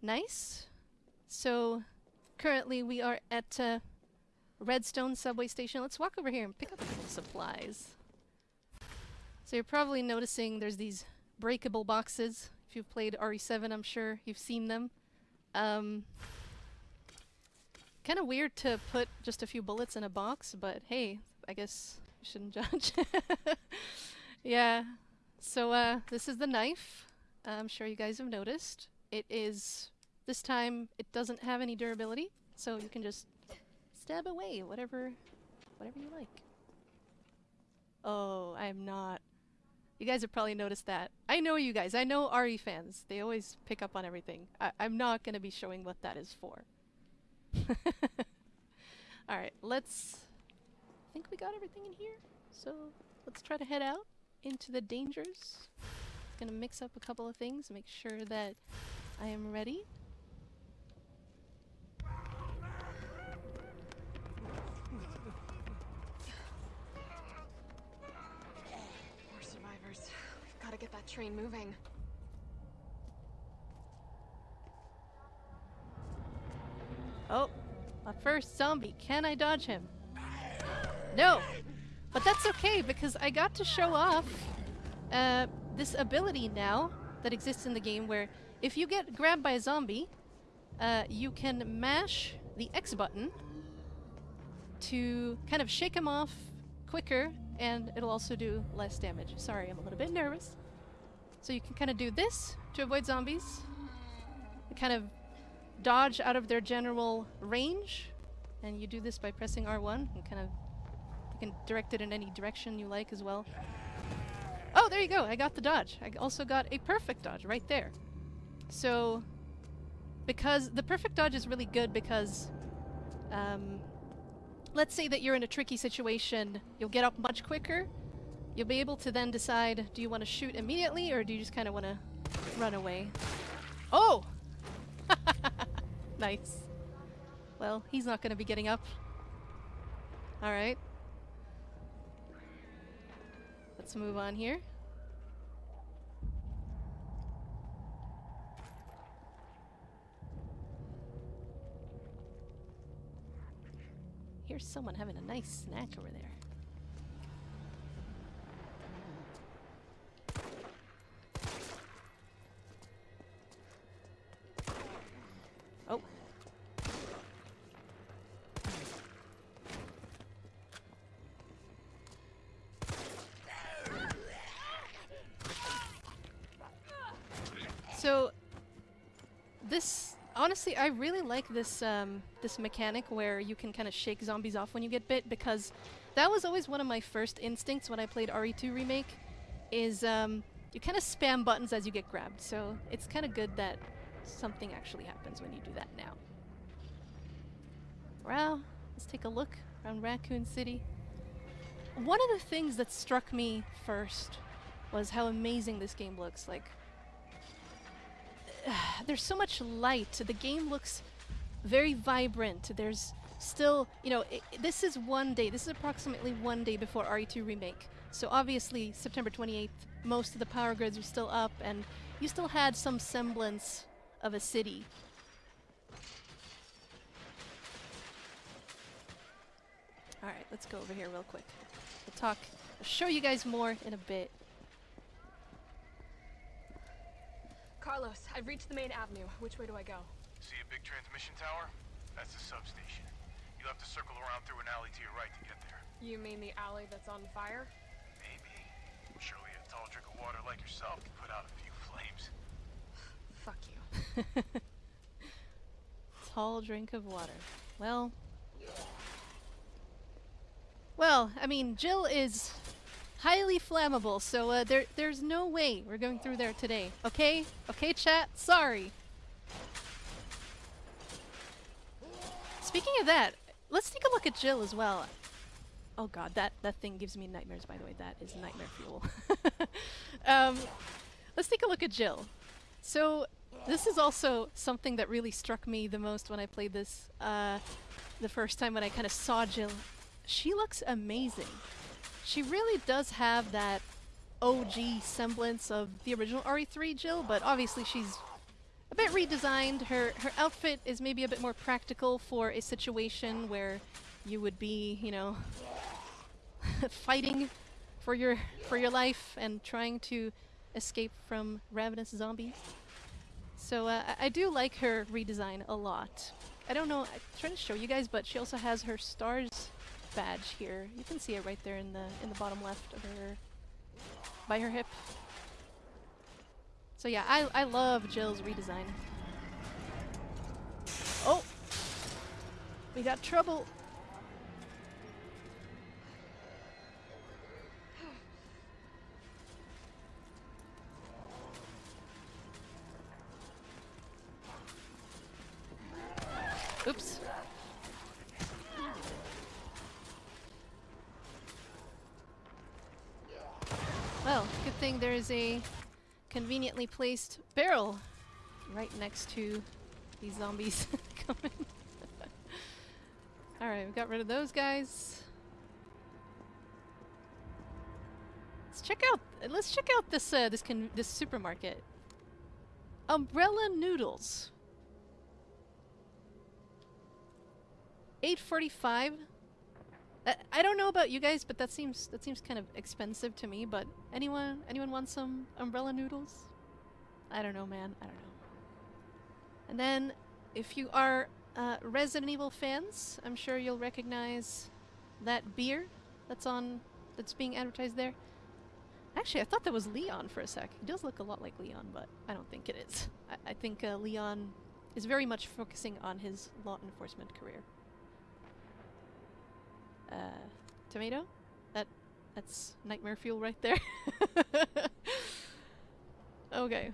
Nice. So, currently we are at uh, Redstone subway station. Let's walk over here and pick up supplies. So you're probably noticing there's these breakable boxes. If you've played RE7, I'm sure you've seen them. Um, kind of weird to put just a few bullets in a box, but hey, I guess you shouldn't judge. yeah. So uh, this is the knife. I'm sure you guys have noticed. It is this time it doesn't have any durability, so you can just stab away whatever whatever you like. Oh, I am not. You guys have probably noticed that. I know you guys. I know RE fans. They always pick up on everything. I I'm not going to be showing what that is for. Alright, let's... I think we got everything in here. So, let's try to head out into the dangers. Gonna mix up a couple of things, make sure that I am ready. More survivors. We've got to get that train moving. Oh, a first zombie. Can I dodge him? No! But that's okay, because I got to show off uh, this ability now that exists in the game where if you get grabbed by a zombie, uh, you can mash the X button to kind of shake him off quicker, and it'll also do less damage. Sorry, I'm a little bit nervous. So you can kind of do this to avoid zombies. kind of dodge out of their general range. And you do this by pressing R1 and kind of you can direct it in any direction you like as well. Oh, there you go. I got the dodge. I also got a perfect dodge right there. So because the perfect dodge is really good because um, let's say that you're in a tricky situation, you'll get up much quicker. You'll be able to then decide, do you want to shoot immediately or do you just kind of want to run away? Oh! nice. Well, he's not going to be getting up. Alright. Let's move on here. Here's someone having a nice snack over there. I really like this um, this mechanic where you can kind of shake zombies off when you get bit because that was always one of my first instincts when I played RE2 remake. Is um, you kind of spam buttons as you get grabbed, so it's kind of good that something actually happens when you do that now. Well, let's take a look around Raccoon City. One of the things that struck me first was how amazing this game looks. Like, there's so much light. The game looks very vibrant. There's still, you know, it, this is one day. This is approximately one day before RE2 Remake. So obviously, September 28th, most of the power grids were still up, and you still had some semblance of a city. Alright, let's go over here real quick. We'll talk, I'll show you guys more in a bit. Carlos, I've reached the main avenue. Which way do I go? See a big transmission tower? That's the substation. You'll have to circle around through an alley to your right to get there. You mean the alley that's on fire? Maybe. Surely a tall drink of water like yourself can put out a few flames. Fuck you. Tall drink of water. Well... Well, I mean, Jill is highly flammable, so uh, there, there's no way we're going through there today. Okay? Okay, chat? Sorry. Speaking of that, let's take a look at Jill as well. Oh god, that, that thing gives me nightmares, by the way. That is nightmare fuel. um, let's take a look at Jill. So, this is also something that really struck me the most when I played this uh, the first time when I kind of saw Jill. She looks amazing. She really does have that OG semblance of the original RE3 Jill, but obviously she's a bit redesigned. Her her outfit is maybe a bit more practical for a situation where you would be, you know, fighting for your for your life and trying to escape from ravenous zombies. So uh, I, I do like her redesign a lot. I don't know. I'm trying to show you guys, but she also has her S.T.A.R.S. badge here. You can see it right there in the in the bottom left of her by her hip. So yeah, I I love Jill's redesign. Oh, we got trouble. Oops. Well, good thing there is a conveniently placed barrel right next to these zombies coming. Alright, we got rid of those guys. Let's check out let's check out this uh, this this supermarket. Umbrella noodles. 845 I, don't know about you guys but that seems that seems kind of expensive to me but anyone anyone want some umbrella noodles? I don't know man I don't know. And then if you are uh, Resident Evil fans I'm sure you'll recognize that beer that's on that's being advertised there. Actually I thought that was Leon for a sec. He does look a lot like Leon but I don't think it is. I, I think uh, Leon is very much focusing on his law enforcement career uh, tomato. That that's nightmare fuel right there. okay.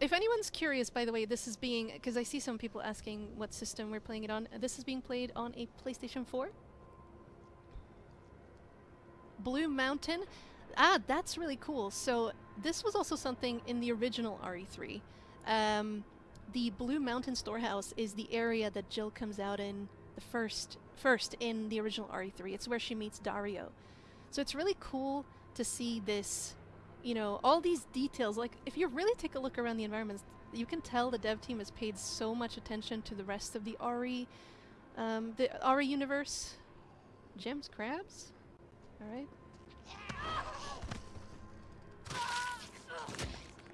If anyone's curious, by the way, this is being because I see some people asking what system we're playing it on. This is being played on a PlayStation 4. Blue Mountain. Ah, that's really cool. So this was also something in the original RE3. Um, the Blue Mountain storehouse is the area that Jill comes out in the first first in the original RE3. It's where she meets Dario. So it's really cool to see this, you know, all these details. Like, if you really take a look around the environments, you can tell the dev team has paid so much attention to the rest of the RE, um, the RE universe. Gems, crabs? Alright.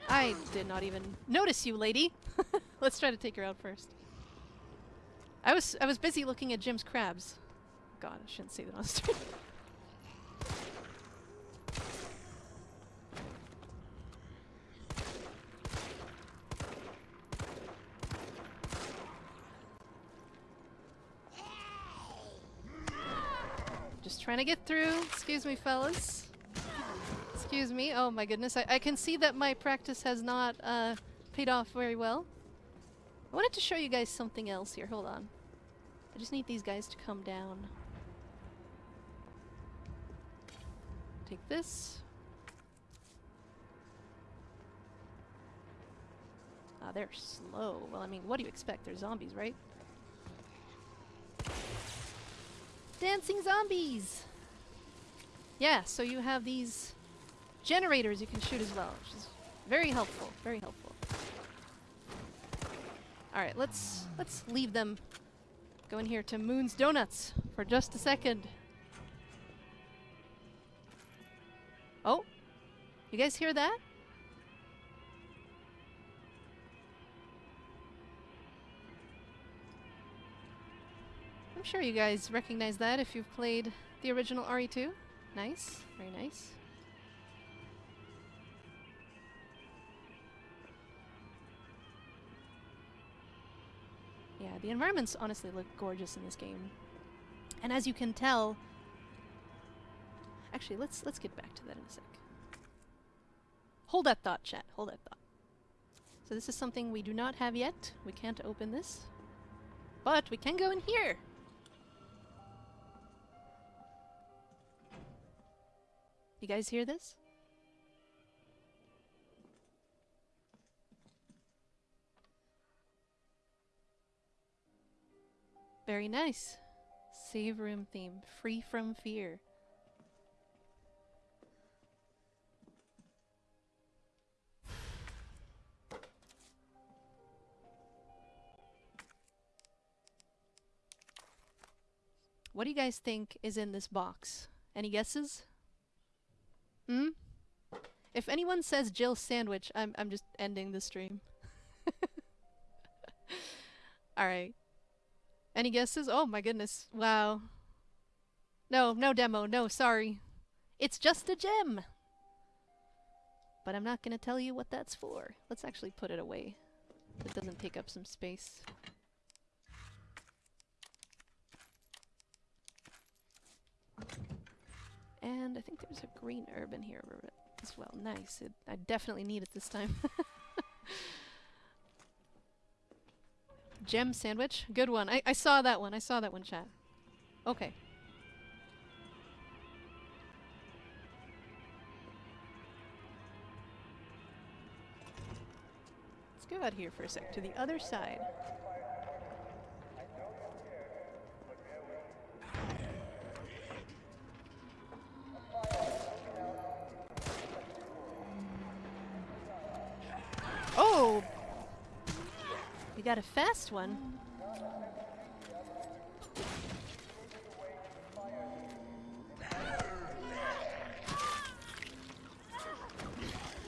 I did not even notice you, lady. Let's try to take her out first. I was I was busy looking at Jim's crabs. God, I shouldn't say that on stream. Just trying to get through. Excuse me, fellas. Excuse me. Oh my goodness. I, I can see that my practice has not uh, paid off very well. I wanted to show you guys something else here. Hold on. I just need these guys to come down. Take this. Ah, they're slow. Well, I mean, what do you expect? They're zombies, right? Dancing zombies! Yeah, so you have these generators you can shoot as well, which is very helpful, very helpful. Alright, let's let's leave them go in here to Moon's Donuts for just a second. Oh, you guys hear that? I'm sure you guys recognize that if you've played the original RE2. Nice, very nice. Yeah, the environments honestly look gorgeous in this game. And as you can tell... Actually, let's let's get back to that in a sec. Hold that thought, chat. Hold that thought. So this is something we do not have yet. We can't open this. But we can go in here! You guys hear this? Very nice. Save room theme. Free from fear. What do you guys think is in this box? Any guesses? Hmm? If anyone says Jill sandwich, I'm, I'm just ending the stream. Alright. Any guesses? Oh my goodness. Wow. No, no demo. No, sorry. It's just a gem. But I'm not to tell you what that's for. Let's actually put it away. It doesn't take up some space. And I think there's a green herb in here as well. Nice. It, I definitely need it this time. Gem sandwich. Good one. I, I saw that one. I saw that one, chat. Okay. Let's go out here for a sec to the other side. Oh! We got a fast one.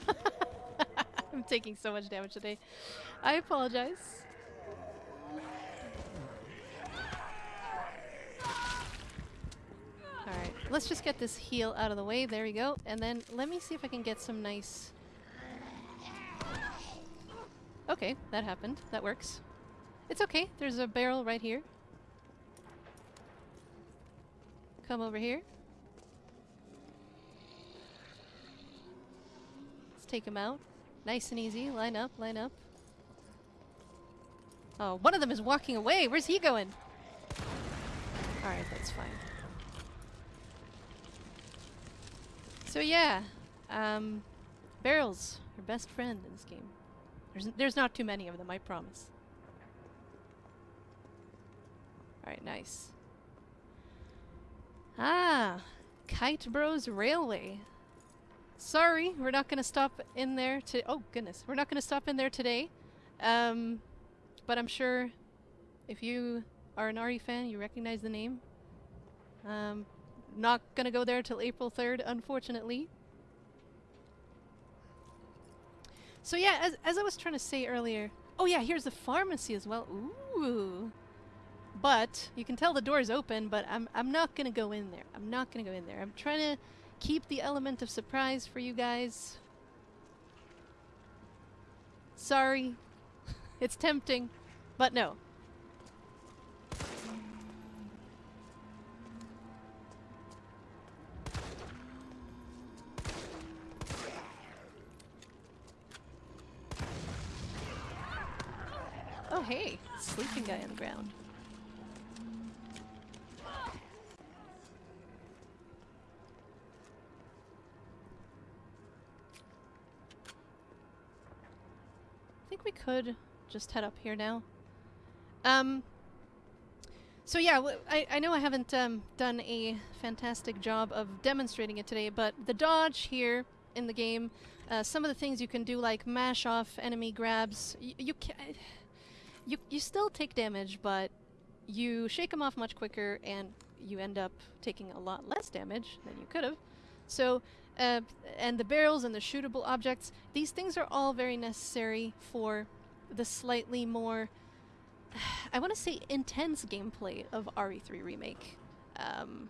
I'm taking so much damage today. I apologize. Alright, let's just get this heal out of the way. There we go. And then let me see if I can get some nice... Okay, that happened. That works. It's okay. There's a barrel right here. Come over here. Let's take him out. Nice and easy. Line up, line up. Oh, one of them is walking away. Where's he going? Alright, that's fine. So yeah, um, barrels, your best friend in this game. There's, there's not too many of them, I promise. Alright, nice. Ah, Kite Bros Railway. Sorry, we're not going to stop in there to- oh goodness, we're not going to stop in there today. Um, but I'm sure if you are an RE fan, you recognize the name. Um, not going to go there till April 3rd, unfortunately. So yeah, as, as I was trying to say earlier, oh yeah, here's the pharmacy as well. Ooh. But you can tell the door's open, but I'm I'm not gonna go in there. I'm not gonna go in there. I'm trying to keep the element of surprise for you guys. Sorry. it's tempting, but no. Ground. I think we could just head up here now. Um, so yeah, I, I know I haven't um, done a fantastic job of demonstrating it today, but the dodge here in the game, uh, some of the things you can do like mash off enemy grabs, you can you, you still take damage, but you shake them off much quicker and you end up taking a lot less damage than you could have. So, uh, and the barrels and the shootable objects, these things are all very necessary for the slightly more, I want to say intense gameplay of RE3 Remake. Um,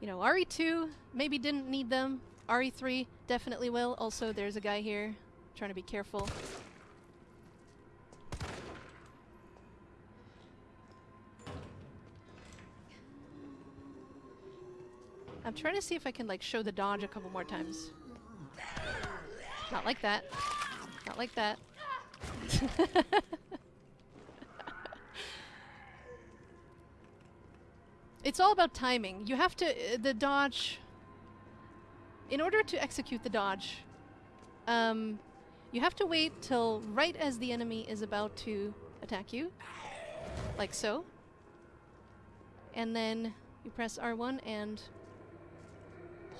you know, RE2 maybe didn't need them. RE3 definitely will. Also, there's a guy here trying to be careful. I'm trying to see if I can like show the dodge a couple more times. Not like that. Not like that. it's all about timing. You have to, uh, the dodge, in order to execute the dodge, um, you have to wait till right as the enemy is about to attack you, like so. And then you press R1 and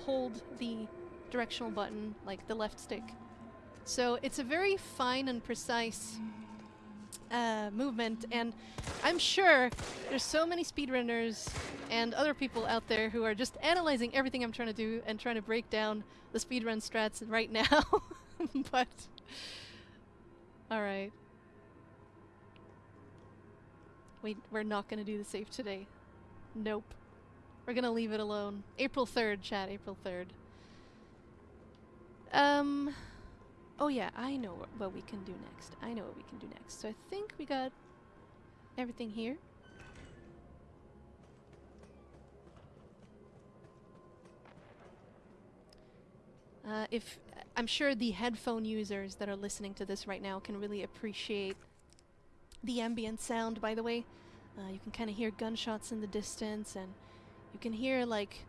hold the directional button, like the left stick. So it's a very fine and precise uh, movement, and I'm sure there's so many speedrunners and other people out there who are just analyzing everything I'm trying to do and trying to break down the speedrun strats right now. but all right, we we're not gonna do the save today. Nope. We're gonna leave it alone. April 3rd, chat. April 3rd. Um. Oh yeah, I know wh- what we can do next. I know what we can do next. So I think we got everything here. Uh, if I'm sure the headphone users that are listening to this right now can really appreciate the ambient sound. By the way, uh, you can kind of hear gunshots in the distance, and you can hear like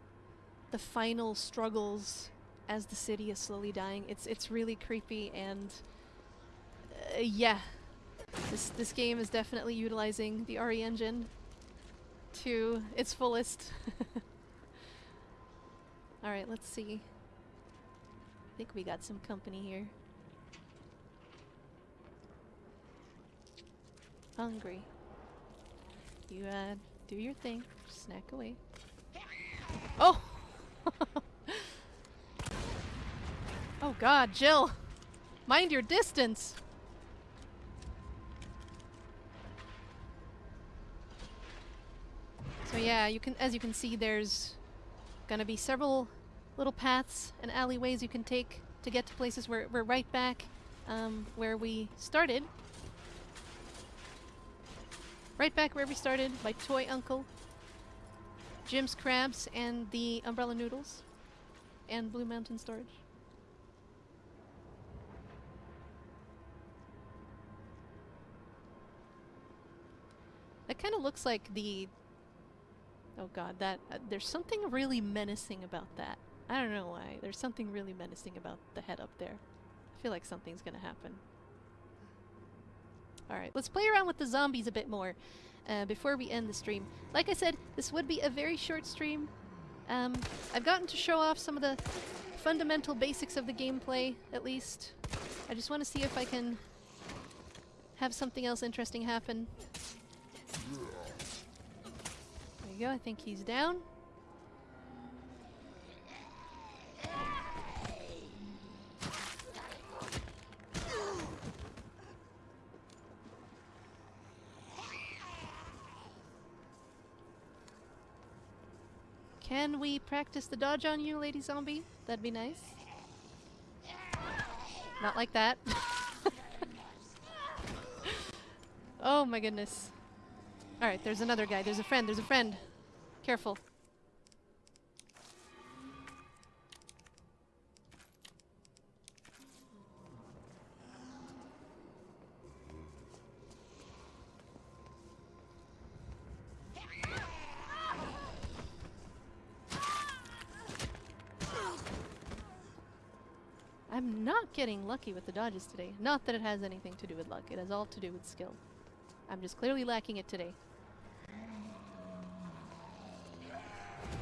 the final struggles as the city is slowly dying. It's it's really creepy and uh, yeah, this this game is definitely utilizing the RE engine to its fullest. All right, let's see. I think we got some company here. Hungry. You uh do your thing. Snack away. Oh. Oh god, Jill! Mind your distance! So yeah, you can as you can see there's gonna be several little paths and alleyways you can take to get to places where we're right back um, where we started. Right back where we started by Toy Uncle, Jim's Crabs, and the Umbrella Noodles, and Blue Mountain Storage. That kind of looks like the. Oh god, that uh, there's something really menacing about that. I don't know why. There's something really menacing about the head up there. I feel like something's gonna happen. Alright, let's play around with the zombies a bit more uh, before we end the stream. Like I said, this would be a very short stream. Um, I've gotten to show off some of the fundamental basics of the gameplay, at least. I just want to see if I can have something else interesting happen. There you go, I think he's down. Can we practice the dodge on you, Lady Zombie? That'd be nice. Not like that. oh my goodness. Alright, there's another guy. There's a friend. There's a friend. Careful. I'm not getting lucky with the dodges today. Not that it has anything to do with luck. It has all to do with skill. I'm just clearly lacking it today.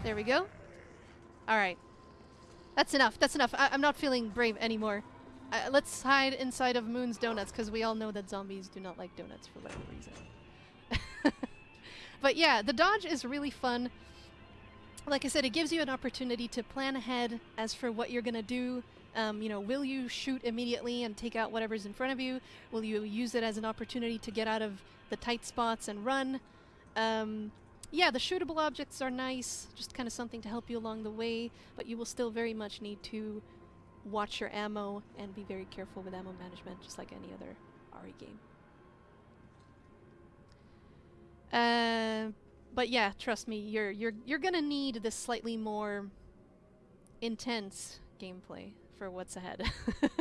There we go. Alright. That's enough. That's enough. I am not feeling brave anymore. Uh, let's hide inside of Moon's Donuts, because we all know that zombies do not like donuts for whatever reason. but yeah, the dodge is really fun. Like I said, it gives you an opportunity to plan ahead as for what you're going to do. Um, you know, will you shoot immediately and take out whatever's in front of you? Will you use it as an opportunity to get out of the tight spots and run? Um, yeah, the shootable objects are nice, just kind of something to help you along the way, but you will still very much need to watch your ammo and be very careful with ammo management, just like any other RE game. Uh, but yeah, trust me, you're you're you're gonna need this slightly more intense gameplay for what's ahead.